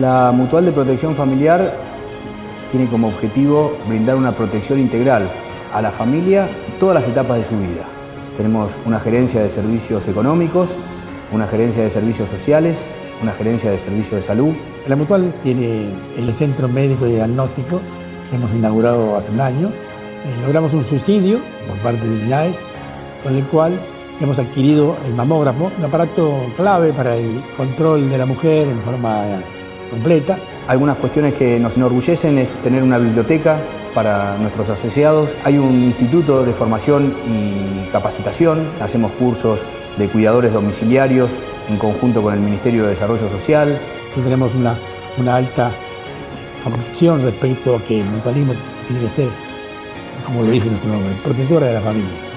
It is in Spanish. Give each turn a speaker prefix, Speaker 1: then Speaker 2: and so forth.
Speaker 1: La Mutual de Protección Familiar tiene como objetivo brindar una protección integral a la familia en todas las etapas de su vida. Tenemos una gerencia de servicios económicos, una gerencia de servicios sociales, una gerencia de servicios de salud.
Speaker 2: La Mutual tiene el Centro Médico de Diagnóstico que hemos inaugurado hace un año. Eh, logramos un subsidio por parte del INAES con el cual hemos adquirido el mamógrafo, un aparato clave para el control de la mujer en forma completa.
Speaker 1: Algunas cuestiones que nos enorgullecen es tener una biblioteca para nuestros asociados. Hay un instituto de formación y capacitación, hacemos cursos de cuidadores domiciliarios en conjunto con el Ministerio de Desarrollo Social.
Speaker 2: tenemos una, una alta convicción respecto a que el mutualismo tiene que ser, como lo dice nuestro nombre, protectora de la familia.